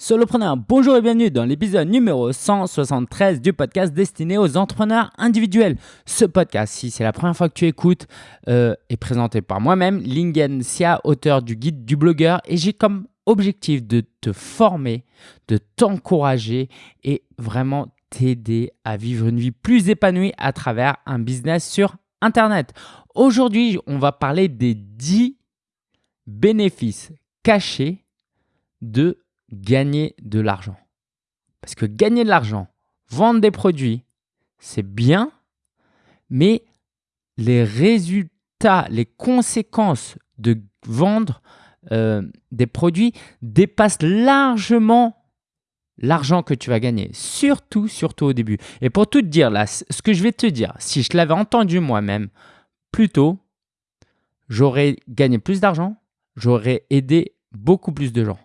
Solopreneur, bonjour et bienvenue dans l'épisode numéro 173 du podcast destiné aux entrepreneurs individuels. Ce podcast, si c'est la première fois que tu écoutes, euh, est présenté par moi-même, Lingen Sia, auteur du guide du blogueur, et j'ai comme objectif de te former, de t'encourager et vraiment t'aider à vivre une vie plus épanouie à travers un business sur Internet. Aujourd'hui, on va parler des 10 bénéfices cachés de gagner de l'argent. Parce que gagner de l'argent, vendre des produits, c'est bien, mais les résultats, les conséquences de vendre euh, des produits dépassent largement l'argent que tu vas gagner, surtout, surtout au début. Et pour tout te dire, là, ce que je vais te dire, si je l'avais entendu moi-même plus tôt, j'aurais gagné plus d'argent, j'aurais aidé beaucoup plus de gens.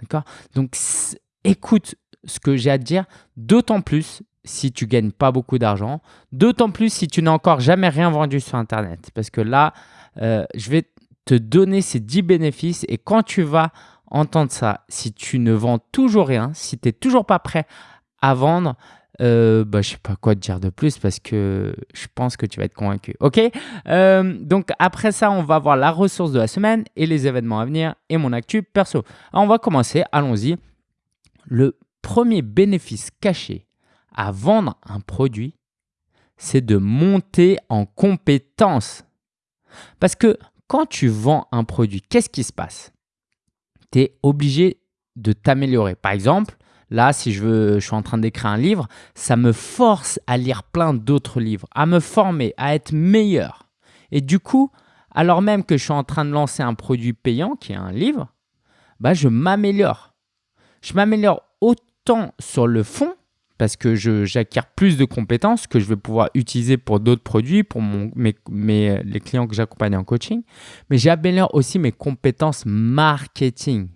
D'accord? Donc, écoute ce que j'ai à te dire, d'autant plus si tu gagnes pas beaucoup d'argent, d'autant plus si tu n'as encore jamais rien vendu sur Internet. Parce que là, euh, je vais te donner ces 10 bénéfices et quand tu vas entendre ça, si tu ne vends toujours rien, si tu n'es toujours pas prêt à vendre, euh, bah, je sais pas quoi te dire de plus parce que je pense que tu vas être convaincu. Ok euh, Donc après ça, on va voir la ressource de la semaine et les événements à venir et mon actu perso. On va commencer, allons-y. Le premier bénéfice caché à vendre un produit, c'est de monter en compétence. Parce que quand tu vends un produit, qu'est-ce qui se passe? Tu es obligé de t'améliorer. Par exemple, Là, si je, veux, je suis en train d'écrire un livre, ça me force à lire plein d'autres livres, à me former, à être meilleur. Et du coup, alors même que je suis en train de lancer un produit payant, qui est un livre, bah, je m'améliore. Je m'améliore autant sur le fond, parce que j'acquiers plus de compétences que je vais pouvoir utiliser pour d'autres produits, pour mon, mes, les clients que j'accompagne en coaching, mais j'améliore aussi mes compétences marketing.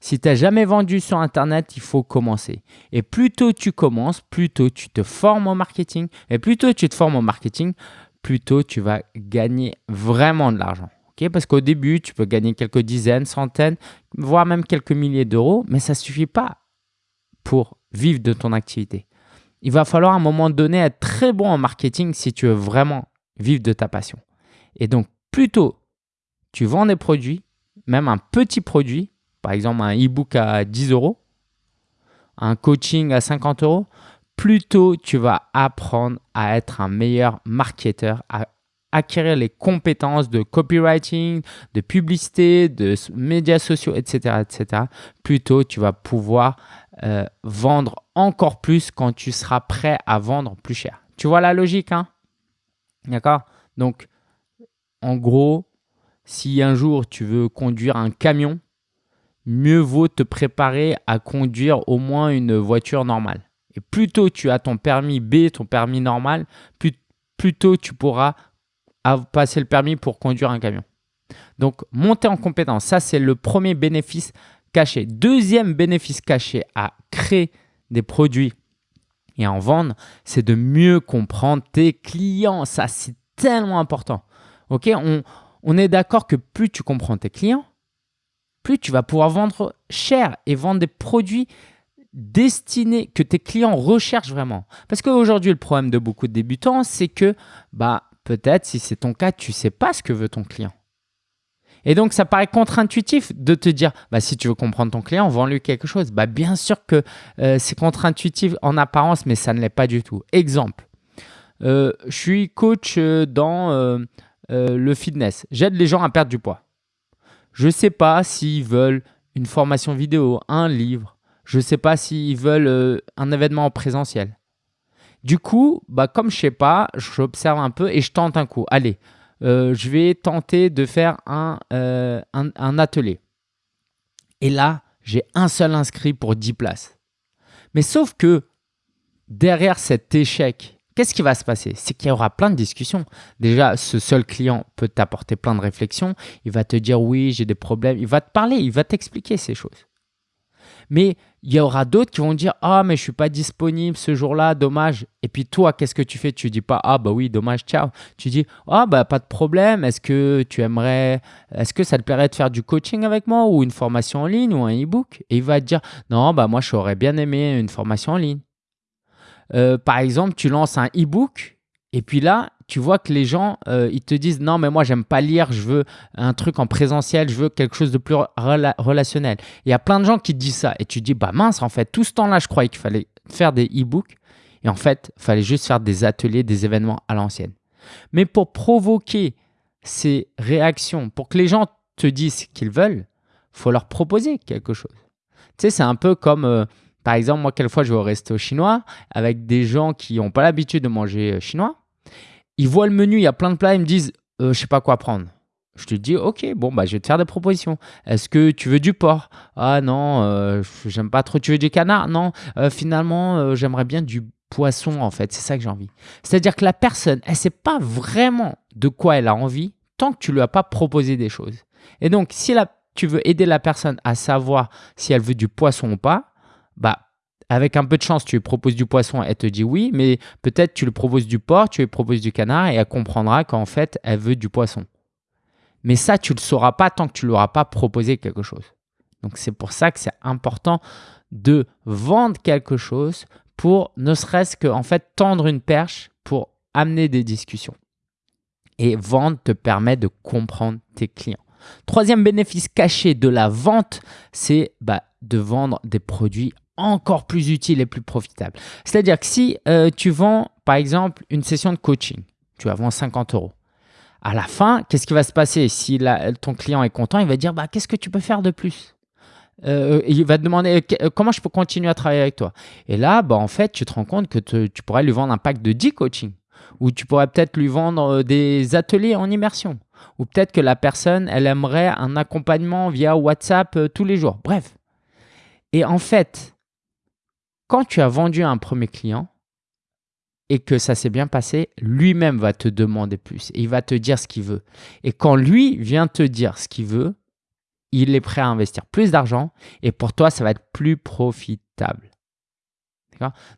Si tu n'as jamais vendu sur Internet, il faut commencer. Et plus tôt tu commences, plus tôt tu te formes en marketing. Et plus tôt tu te formes en marketing, plus tôt tu vas gagner vraiment de l'argent. Parce qu'au début, tu peux gagner quelques dizaines, centaines, voire même quelques milliers d'euros, mais ça ne suffit pas pour vivre de ton activité. Il va falloir un moment donné être très bon en marketing si tu veux vraiment vivre de ta passion. Et donc, plus tôt tu vends des produits, même un petit produit, par exemple un e-book à 10 euros, un coaching à 50 euros, plutôt tu vas apprendre à être un meilleur marketeur, à acquérir les compétences de copywriting, de publicité, de médias sociaux, etc. etc. Plutôt tu vas pouvoir euh, vendre encore plus quand tu seras prêt à vendre plus cher. Tu vois la logique, hein? D'accord? Donc, en gros, si un jour tu veux conduire un camion, mieux vaut te préparer à conduire au moins une voiture normale. Et plus tôt tu as ton permis B, ton permis normal, plus, tôt tu pourras passer le permis pour conduire un camion. Donc, monter en compétence, ça c'est le premier bénéfice caché. Deuxième bénéfice caché à créer des produits et en vendre, c'est de mieux comprendre tes clients. Ça, c'est tellement important. On est d'accord que plus tu comprends tes clients, plus tu vas pouvoir vendre cher et vendre des produits destinés que tes clients recherchent vraiment. Parce qu'aujourd'hui, le problème de beaucoup de débutants, c'est que bah, peut-être, si c'est ton cas, tu ne sais pas ce que veut ton client. Et donc, ça paraît contre-intuitif de te dire, bah, si tu veux comprendre ton client, vends-lui quelque chose. Bah, bien sûr que euh, c'est contre-intuitif en apparence, mais ça ne l'est pas du tout. Exemple, euh, je suis coach euh, dans le fitness. J'aide les gens à perdre du poids. Je ne sais pas s'ils veulent une formation vidéo, un livre. Je ne sais pas s'ils veulent euh, un événement en présentiel. Du coup, bah, comme je ne sais pas, j'observe un peu et je tente un coup. Allez, euh, je vais tenter de faire euh, un, un atelier. Et là, j'ai un seul inscrit pour 10 places. Mais sauf que derrière cet échec, Qu'est-ce qui va se passer? C'est qu'il y aura plein de discussions. Déjà, ce seul client peut t'apporter plein de réflexions. Il va te dire oui, j'ai des problèmes. Il va te parler, il va t'expliquer ces choses. Mais il y aura d'autres qui vont dire Ah, mais je suis pas disponible ce jour-là, dommage. Et puis toi, qu'est-ce que tu fais? Tu dis pas Ah, bah oui, dommage, ciao. Tu dis Ah, bah pas de problème. Est-ce que tu aimerais, est-ce que ça te plairait de faire du coaching avec moi ou une formation en ligne ou un e-book Et il va te dire Non, bah moi, j'aurais bien aimé une formation en ligne. Euh, par exemple, tu lances un e-book et puis là, tu vois que les gens, euh, ils te disent non, mais moi, j'aime pas lire, je veux un truc en présentiel, je veux quelque chose de plus relationnel. Il y a plein de gens qui te disent ça. Et tu dis, bah mince, en fait, tout ce temps-là, je croyais qu'il fallait faire des e-books. Et en fait, il fallait juste faire des ateliers, des événements à l'ancienne. Mais pour provoquer ces réactions, pour que les gens te disent ce qu'ils veulent, faut leur proposer quelque chose. Tu sais, c'est un peu comme, euh, par exemple, moi, quelquefois, je vais au resto chinois avec des gens qui n'ont pas l'habitude de manger euh, chinois ils voient le menu, il y a plein de plats, ils me disent euh, je sais pas quoi prendre. Je te dis ok, bon bah je vais te faire des propositions. Est-ce que tu veux du porc? Ah non, euh, j'aime pas trop. Tu veux du canard? Non. Finalement, j'aimerais bien du poisson en fait. C'est ça que j'ai envie. C'est-à-dire que la personne, elle sait pas vraiment de quoi elle a envie tant que tu lui as pas proposé des choses. Et donc si tu veux aider la personne à savoir si elle veut du poisson ou pas, bah avec un peu de chance, tu lui proposes du poisson, elle te dit oui, mais peut-être tu lui proposes du porc, tu lui proposes du canard et elle comprendra qu'en fait, elle veut du poisson. Mais ça, tu ne le sauras pas tant que tu ne lui auras pas proposé quelque chose. Donc c'est pour ça que c'est important de vendre quelque chose pour ne serait-ce que en fait tendre une perche pour amener des discussions. Et vendre te permet de comprendre tes clients. Troisième bénéfice caché de la vente, c'est bah, de vendre des produits encore plus utile et plus profitable. C'est-à-dire que si euh, tu vends, par exemple, une session de coaching, tu vas vendre 50 euros. À la fin, qu'est-ce qui va se passer? Si ton client est content, il va dire bah, Qu'est-ce que tu peux faire de plus? Euh, il va te demander euh, comment je peux continuer à travailler avec toi? Et là, bah, en fait, tu te rends compte que tu pourrais lui vendre un pack de 10 coaching. Ou tu pourrais peut-être lui vendre des ateliers en immersion. Ou peut-être que la personne, elle aimerait un accompagnement via WhatsApp tous les jours. Bref. Et en fait, quand tu as vendu un premier client et que ça s'est bien passé, lui-même va te demander plus et il va te dire ce qu'il veut. Et quand lui vient te dire ce qu'il veut, il est prêt à investir plus d'argent et pour toi, ça va être plus profitable.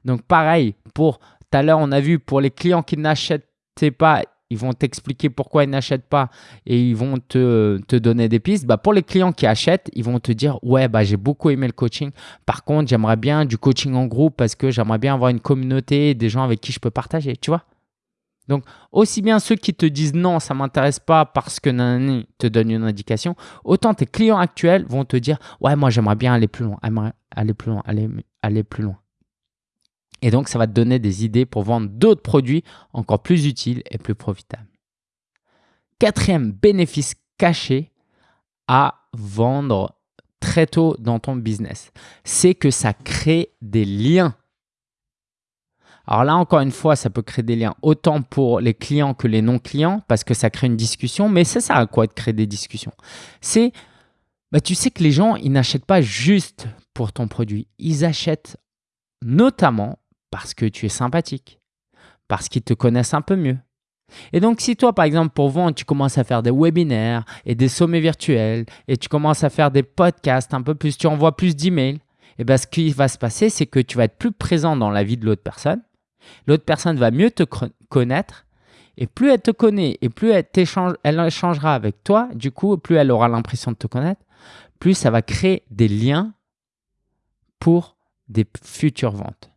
Donc pareil, pour tout à l'heure, on a vu pour les clients qui n'achetaient pas ils vont t'expliquer pourquoi ils n'achètent pas et ils vont te, te donner des pistes. Bah, pour les clients qui achètent, ils vont te dire Ouais, bah, j'ai beaucoup aimé le coaching. Par contre, j'aimerais bien du coaching en groupe parce que j'aimerais bien avoir une communauté, des gens avec qui je peux partager. Tu vois donc, aussi bien ceux qui te disent non, ça ne m'intéresse pas parce que Nani te donne une indication, autant tes clients actuels vont te dire Ouais, moi, j'aimerais bien aller plus loin, aller plus loin, aller, aller plus loin. Et donc, ça va te donner des idées pour vendre d'autres produits encore plus utiles et plus profitables. Quatrième bénéfice caché à vendre très tôt dans ton business, c'est que ça crée des liens. Alors là, encore une fois, ça peut créer des liens autant pour les clients que les non-clients parce que ça crée une discussion. Mais c'est ça à quoi de créer des discussions. C'est, bah, tu sais que les gens, ils n'achètent pas juste pour ton produit. Ils achètent notamment parce que tu es sympathique, parce qu'ils te connaissent un peu mieux. Et donc, si toi, par exemple, pour vendre, tu commences à faire des webinaires et des sommets virtuels et tu commences à faire des podcasts un peu plus, tu envoies plus d'emails, et eh bien ce qui va se passer, c'est que tu vas être plus présent dans la vie de l'autre personne. L'autre personne va mieux te connaître et plus elle te connaît et plus elle, elle échangera avec toi, du coup, plus elle aura l'impression de te connaître, plus ça va créer des liens pour des futures ventes.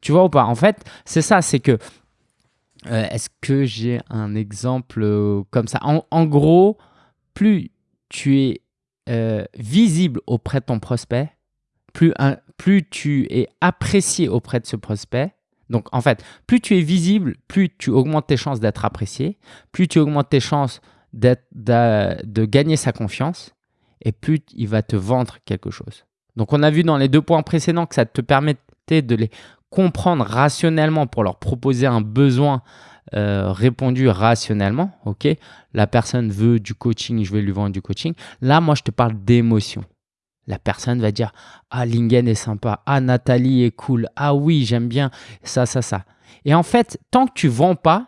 Tu vois ou pas? En fait, c'est ça, c'est que. Euh, est-ce que j'ai un exemple euh, comme ça? En, gros, plus tu es euh, visible auprès de ton prospect, plus, tu es apprécié auprès de ce prospect. Donc, en fait, plus tu es visible, plus tu augmentes tes chances d'être apprécié, plus tu augmentes tes chances de gagner sa confiance, et plus il va te vendre quelque chose. Donc, on a vu dans les deux points précédents que ça te permettait de les comprendre rationnellement pour leur proposer un besoin euh, répondu rationnellement, ok? La personne veut du coaching, je vais lui vendre du coaching. Là, moi, je te parle d'émotion. La personne va dire Ah, Lingen est sympa. Ah, Nathalie est cool. Ah, oui, j'aime bien ça, ça, ça. Et en fait, tant que tu vends pas,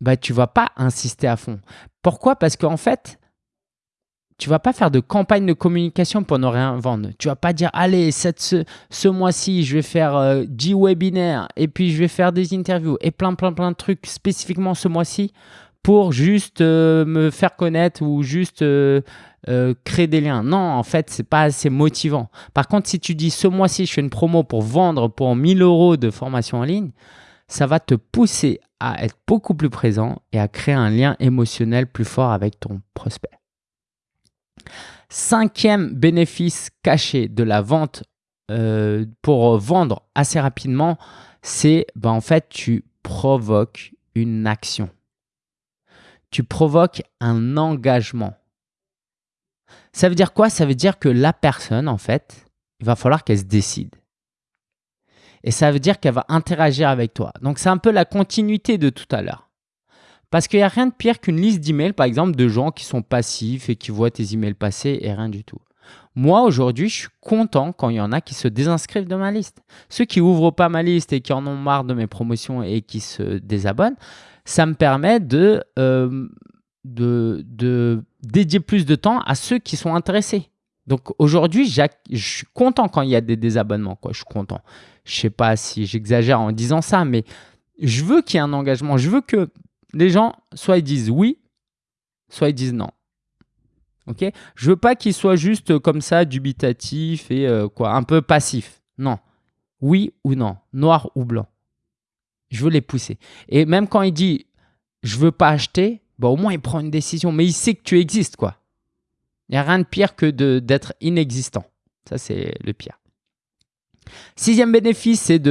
bah, tu vas pas insister à fond. Pourquoi? Parce qu'en fait, tu vas pas faire de campagne de communication pour ne rien vendre. Tu vas pas dire, allez, cette, ce, mois-ci, je vais faire 10 euh, webinaires et puis je vais faire des interviews et plein, plein, plein de trucs spécifiquement ce mois-ci pour juste euh, me faire connaître ou juste euh, créer des liens. Non, en fait, c'est pas assez motivant. Par contre, si tu dis, ce mois-ci, je fais une promo pour vendre pour 1000 euros de formation en ligne, ça va te pousser à être beaucoup plus présent et à créer un lien émotionnel plus fort avec ton prospect. Cinquième bénéfice caché de la vente euh, pour vendre assez rapidement, c'est ben, en fait tu provoques une action. Tu provoques un engagement. Ça veut dire quoi? Ça veut dire que la personne, en fait, il va falloir qu'elle se décide. Et ça veut dire qu'elle va interagir avec toi. Donc, c'est un peu la continuité de tout à l'heure. Parce qu'il n'y a rien de pire qu'une liste d'emails, par exemple, de gens qui sont passifs et qui voient tes emails passer et rien du tout. Moi, aujourd'hui, je suis content quand il y en a qui se désinscrivent de ma liste. Ceux qui ouvrent pas ma liste et qui en ont marre de mes promotions et qui se désabonnent, ça me permet de, euh, de, dédier plus de temps à ceux qui sont intéressés. Donc aujourd'hui, je suis content quand il y a des désabonnements. Quoi. Je suis content. Je sais pas si j'exagère en disant ça, mais je veux qu'il y ait un engagement. Je veux que les gens, soit ils disent oui, soit ils disent non. Ok? Je veux pas qu'ils soient juste comme ça, dubitatifs et euh, quoi, un peu passifs. Non. Oui ou non, noir ou blanc. Je veux les pousser. Et même quand il dit je veux pas acheter, bah, au moins il prend une décision, mais il sait que tu existes quoi. Il n'y a rien de pire que d'être inexistant. Ça, c'est le pire. Sixième bénéfice, c'est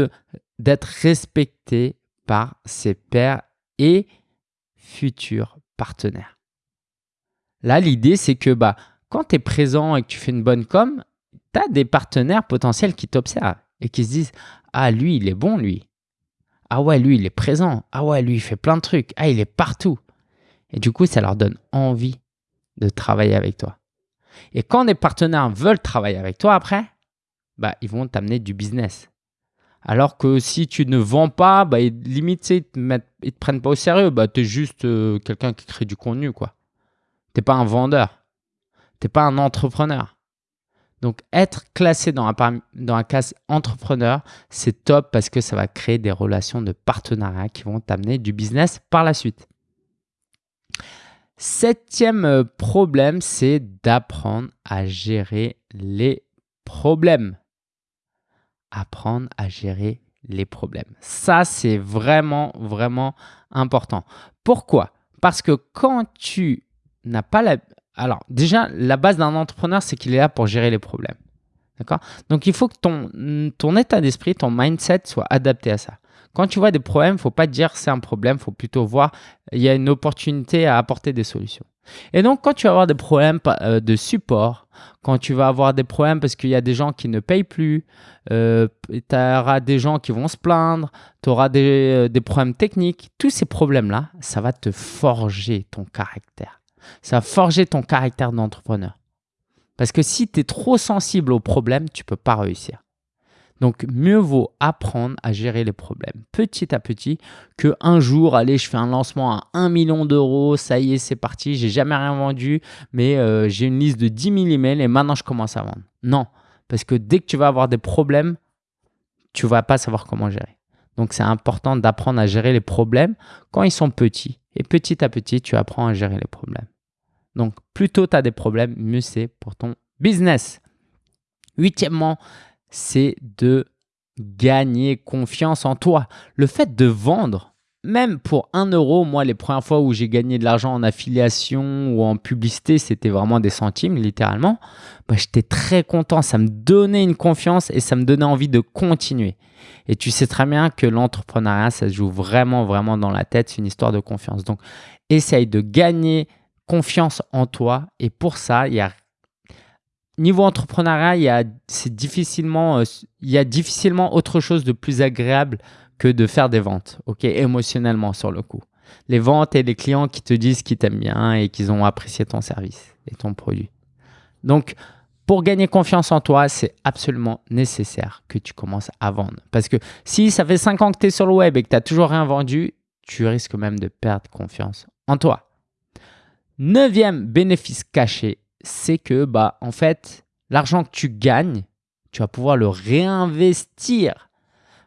d'être respecté par ses pairs et futurs partenaires. Là, l'idée, c'est que bah, quand tu es présent et que tu fais une bonne com, tu as des partenaires potentiels qui t'observent et qui se disent Ah, lui, il est bon, lui. Ah ouais, lui, il est présent. Ah ouais, lui, il fait plein de trucs. Ah, il est partout. Et du coup, ça leur donne envie de travailler avec toi. Et quand des partenaires veulent travailler avec toi après, bah, ils vont t'amener du business. Alors que si tu ne vends pas, bah, limite, ils ne te, prennent pas au sérieux. Bah, tu es juste euh, quelqu'un qui crée du contenu. Tu n'es pas un vendeur. Tu n'es pas un entrepreneur. Donc, être classé dans un, dans entrepreneur, c'est top parce que ça va créer des relations de partenariat qui vont t'amener du business par la suite. Septième euh, problème, c'est d'apprendre à gérer les problèmes apprendre à gérer les problèmes. Ça, c'est vraiment, vraiment important. Pourquoi? Parce que quand tu n'as pas la... Alors, déjà, la base d'un entrepreneur, c'est qu'il est là pour gérer les problèmes. D'accord? Donc, il faut que ton, ton état d'esprit, ton mindset soit adapté à ça. Quand tu vois des problèmes, il ne faut pas dire c'est un problème, il faut plutôt voir il y a une opportunité à apporter des solutions. Et donc, quand tu vas avoir des problèmes euh, de support, quand tu vas avoir des problèmes parce qu'il y a des gens qui ne payent plus, euh, tu auras des gens qui vont se plaindre, tu auras des, euh, des, problèmes techniques, tous ces problèmes-là, ça va te forger ton caractère. Ça va forger ton caractère d'entrepreneur. Parce que si tu es trop sensible aux problèmes, tu ne peux pas réussir. Donc, mieux vaut apprendre à gérer les problèmes petit à petit que un jour, allez, je fais un lancement à 1 million d'euros, ça y est, c'est parti, j'ai jamais rien vendu, mais euh, j'ai une liste de 10 000 emails et maintenant je commence à vendre. Non, parce que dès que tu vas avoir des problèmes, tu vas pas savoir comment gérer. Donc, c'est important d'apprendre à gérer les problèmes quand ils sont petits. Et petit à petit, tu apprends à gérer les problèmes. Donc, plus tôt tu as des problèmes, mieux c'est pour ton business. Huitièmement, c'est de gagner confiance en toi. Le fait de vendre, même pour 1 euro, moi, les premières fois où j'ai gagné de l'argent en affiliation ou en publicité, c'était vraiment des centimes, littéralement. Bah, J'étais très content. Ça me donnait une confiance et ça me donnait envie de continuer. Et tu sais très bien que l'entrepreneuriat, ça se joue vraiment, vraiment dans la tête. C'est une histoire de confiance. Donc, essaye de gagner confiance en toi. Et pour ça, il y a niveau entrepreneuriat, il y, a, difficilement, euh, il y a difficilement autre chose de plus agréable que de faire des ventes, ok, émotionnellement sur le coup. Les ventes et les clients qui te disent qu'ils t'aiment bien et qu'ils ont apprécié ton service et ton produit. Donc, pour gagner confiance en toi, c'est absolument nécessaire que tu commences à vendre. Parce que si ça fait 5 ans que tu es sur le web et que tu n'as toujours rien vendu, tu risques même de perdre confiance en toi. Neuvième bénéfice caché, c'est que, bah, en fait, l'argent que tu gagnes, tu vas pouvoir le réinvestir.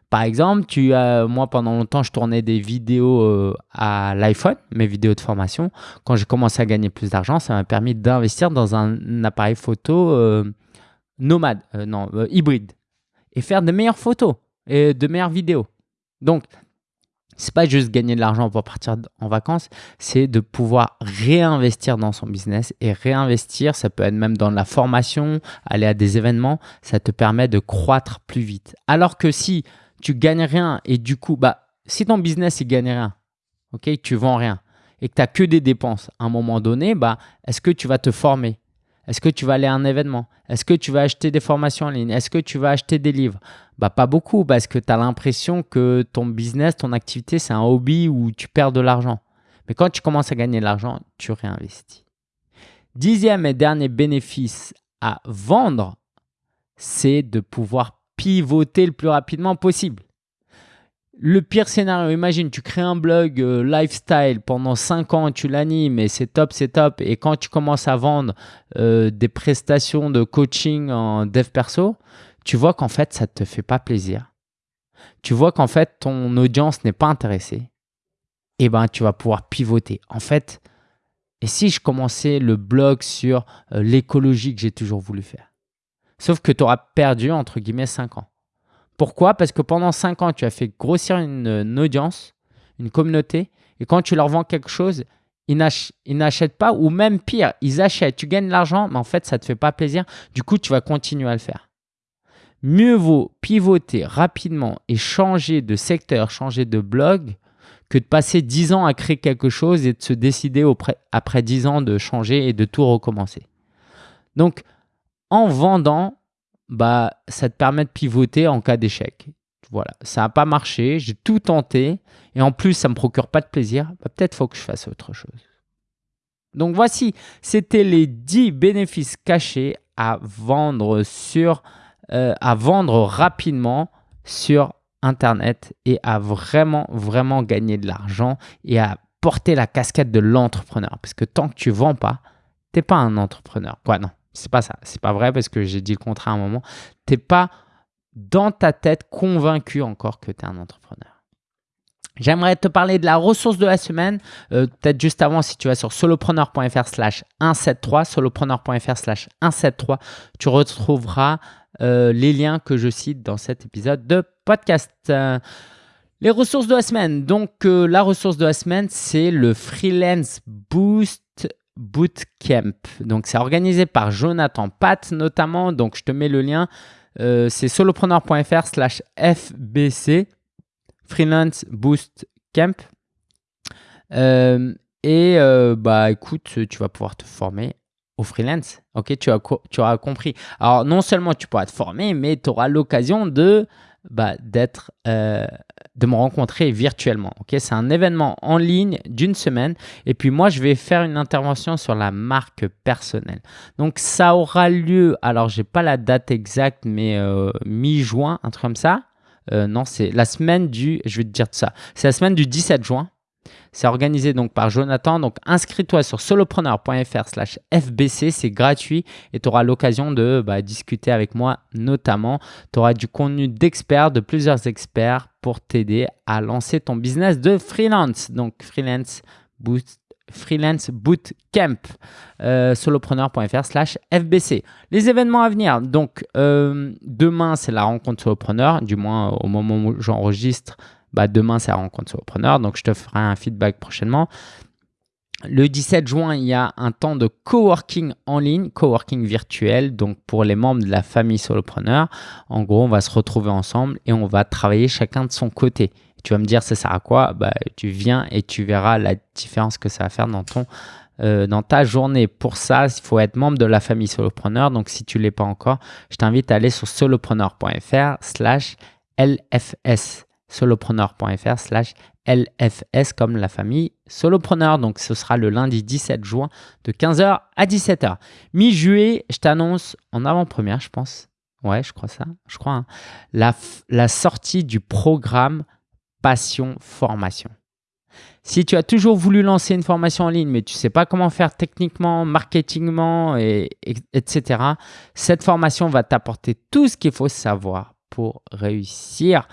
Par exemple, tu as, moi pendant longtemps, je tournais des vidéos euh, à l'iPhone, mes vidéos de formation. Quand j'ai commencé à gagner plus d'argent, ça m'a permis d'investir dans un appareil photo euh, nomade, euh, non, hybride, et faire de meilleures photos et de meilleures vidéos. Donc, c'est pas juste gagner de l'argent pour partir en vacances, c'est de pouvoir réinvestir dans son business et réinvestir, ça peut être même dans la formation, aller à des événements, ça te permet de croître plus vite. Alors que si tu gagnes rien et du coup, bah, si ton business il gagne rien, ok, tu vends rien et que tu n'as que des dépenses, à un moment donné, bah, est-ce que tu vas te former? Est-ce que tu vas aller à un événement? Est-ce que tu vas acheter des formations en ligne? Est-ce que tu vas acheter des livres? Bah, Pas beaucoup parce que tu as l'impression que ton business, ton activité, c'est un hobby où tu perds de l'argent. Mais quand tu commences à gagner de l'argent, tu réinvestis. Dixième et dernier bénéfice à vendre, c'est de pouvoir pivoter le plus rapidement possible. Le pire scénario, imagine, tu crées un blog euh, lifestyle pendant 5 ans, tu l'animes et c'est top, c'est top. Et quand tu commences à vendre euh, des prestations de coaching en dev perso, tu vois qu'en fait, ça ne te fait pas plaisir. Tu vois qu'en fait, ton audience n'est pas intéressée. Et eh ben, tu vas pouvoir pivoter. En fait, et si je commençais le blog sur euh, l'écologie que j'ai toujours voulu faire? Sauf que tu auras perdu, entre guillemets, 5 ans. Pourquoi? Parce que pendant 5 ans, tu as fait grossir une, audience, une communauté, et quand tu leur vends quelque chose, ils n'achètent pas, ou même pire, ils achètent, tu gagnes de l'argent, mais en fait, ça ne te fait pas plaisir. Du coup, tu vas continuer à le faire. Mieux vaut pivoter rapidement et changer de secteur, changer de blog, que de passer 10 ans à créer quelque chose et de se décider après 10 ans de changer et de tout recommencer. Donc, en vendant, bah, ça te permet de pivoter en cas d'échec. Voilà, ça n'a pas marché, j'ai tout tenté et en plus ça ne me procure pas de plaisir, bah, peut-être faut que je fasse autre chose. Donc voici, c'était les 10 bénéfices cachés à vendre sur, euh, à vendre rapidement sur Internet et à vraiment, vraiment gagner de l'argent et à porter la casquette de l'entrepreneur. Parce que tant que tu ne vends pas, tu n'es pas un entrepreneur. Quoi, non c'est pas ça. C'est pas vrai parce que j'ai dit le contraire à un moment. Tu n'es pas dans ta tête convaincu encore que tu es un entrepreneur. J'aimerais te parler de la ressource de la semaine. Euh, peut-être juste avant, si tu vas sur solopreneur.fr slash 173, solopreneur.fr slash 173, tu retrouveras euh, les liens que je cite dans cet épisode de podcast. les ressources de la semaine. Donc, euh, la ressource de la semaine, c'est le Freelance Boost Bootcamp. Donc, c'est organisé par Jonathan Pat notamment. Donc, je te mets le lien. Euh, c'est solopreneur.fr slash FBC, Freelance Boost Camp. Euh, et euh, bah écoute, tu vas pouvoir te former au freelance. Ok, tu, as, tu auras compris. Alors, non seulement tu pourras te former, mais tu auras l'occasion de bah, euh, de me rencontrer virtuellement. Ok, c'est un événement en ligne d'une semaine. Et puis moi, je vais faire une intervention sur la marque personnelle. Donc ça aura lieu. Alors j'ai pas la date exacte, mais euh, mi-juin, un truc comme ça. Euh, non, c'est la semaine du. Je vais te dire ça. C'est la semaine du 17 juin. C'est organisé donc par Jonathan. Donc inscris-toi sur solopreneur.fr slash FBC, c'est gratuit et tu auras l'occasion de bah, discuter avec moi notamment. Tu auras du contenu d'experts, de plusieurs experts pour t'aider à lancer ton business de freelance. Donc freelance boost Freelance Bootcamp, euh, solopreneur.fr slash FBC. Les événements à venir, donc euh, demain c'est la rencontre solopreneur, du moins au moment où j'enregistre, bah, demain, c'est la rencontre solopreneur. Donc, je te ferai un feedback prochainement. Le 17 juin, il y a un temps de coworking en ligne, coworking virtuel, donc pour les membres de la famille solopreneur. En gros, on va se retrouver ensemble et on va travailler chacun de son côté. Tu vas me dire, ça sert à quoi? Bah, Tu viens et tu verras la différence que ça va faire dans, ton, euh, dans ta journée. Pour ça, il faut être membre de la famille solopreneur. Donc, si tu ne l'es pas encore, je t'invite à aller sur solopreneur.fr slash LFS solopreneur.fr slash LFS comme la famille solopreneur. Donc ce sera le lundi 17 juin de 15h à 17h. Mi-juillet, je t'annonce en avant-première, je pense. Ouais, je crois ça. Je crois. Hein, la, sortie du programme Passion Formation. Si tu as toujours voulu lancer une formation en ligne, mais tu ne sais pas comment faire techniquement, marketingement, et, etc., cette formation va t'apporter tout ce qu'il faut savoir pour réussir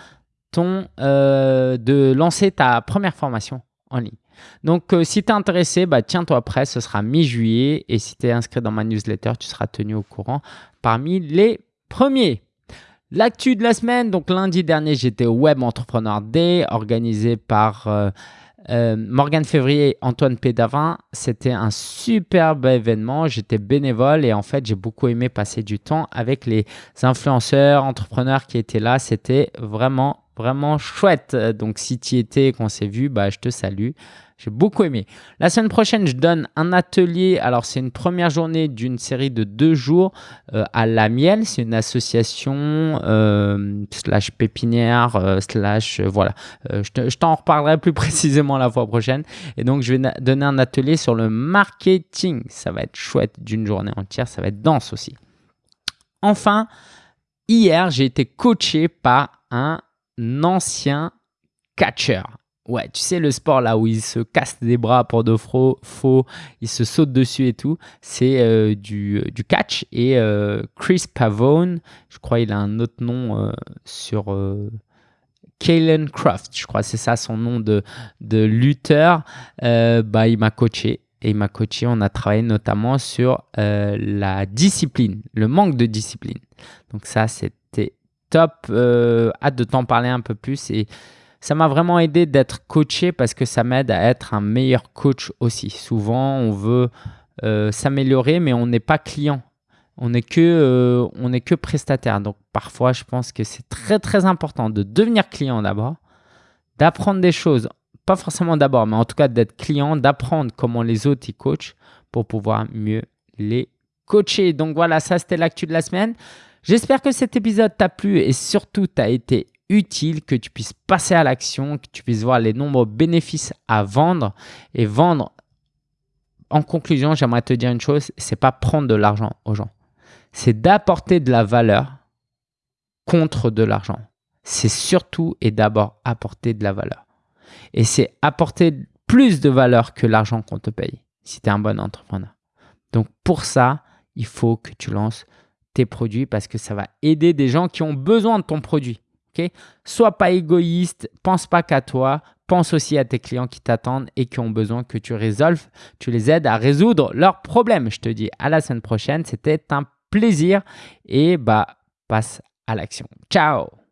euh, de lancer ta première formation en ligne. Donc, euh, si tu es intéressé, bah, tiens-toi prêt, ce sera mi-juillet. Et si tu es inscrit dans ma newsletter, tu seras tenu au courant parmi les premiers. L'actu de la semaine, donc lundi dernier, j'étais au Web Entrepreneur Day organisé par euh, euh, Morgane Février et Antoine Pédavin. C'était un superbe événement. J'étais bénévole et en fait, j'ai beaucoup aimé passer du temps avec les influenceurs, entrepreneurs qui étaient là. C'était vraiment, vraiment chouette. Donc, si tu y étais et qu'on s'est vu, bah, je te salue. J'ai beaucoup aimé. La semaine prochaine, je donne un atelier. Alors, c'est une première journée d'une série de deux jours euh, à La Miel. C'est une association euh, slash pépinière euh, slash voilà. je t'en reparlerai plus précisément la fois prochaine. Et donc, je vais donner un atelier sur le marketing. Ça va être chouette d'une journée entière. Ça va être dense aussi. Enfin, hier, j'ai été coaché par un ancien catcher. Ouais, tu sais, le sport là où il se casse des bras pour de faux, faux il se saute dessus et tout, c'est euh, du, du, catch. Et euh, Chris Pavone, je crois il a un autre nom euh, sur Kalen Croft, je crois c'est ça son nom de, de lutteur. bah, il m'a coaché. Et il m'a coaché, on a travaillé notamment sur la discipline, le manque de discipline. Donc ça, c'était top. hâte de t'en parler un peu plus. Et ça m'a vraiment aidé d'être coaché parce que ça m'aide à être un meilleur coach aussi. Souvent, on veut euh, s'améliorer, mais on n'est pas client. On n'est que, euh, que prestataire. Donc, parfois, je pense que c'est très, très important de devenir client d'abord, d'apprendre des choses. Pas forcément d'abord, mais en tout cas d'être client, d'apprendre comment les autres y coachent pour pouvoir mieux les coacher. Donc voilà, ça c'était l'actu de la semaine. J'espère que cet épisode t'a plu et surtout t'a été utile, que tu puisses passer à l'action, que tu puisses voir les nombreux bénéfices à vendre et vendre. En conclusion, j'aimerais te dire une chose, c'est pas prendre de l'argent aux gens. C'est d'apporter de la valeur contre de l'argent. C'est surtout et d'abord apporter de la valeur. Et c'est apporter plus de valeur que l'argent qu'on te paye si tu es un bon entrepreneur. Donc pour ça, il faut que tu lances tes produits parce que ça va aider des gens qui ont besoin de ton produit. Sois pas égoïste, pense pas qu'à toi, pense aussi à tes clients qui t'attendent et qui ont besoin que tu résolves, tu les aides à résoudre leurs problèmes. Je te dis à la semaine prochaine, c'était un plaisir et bah passe à l'action. Ciao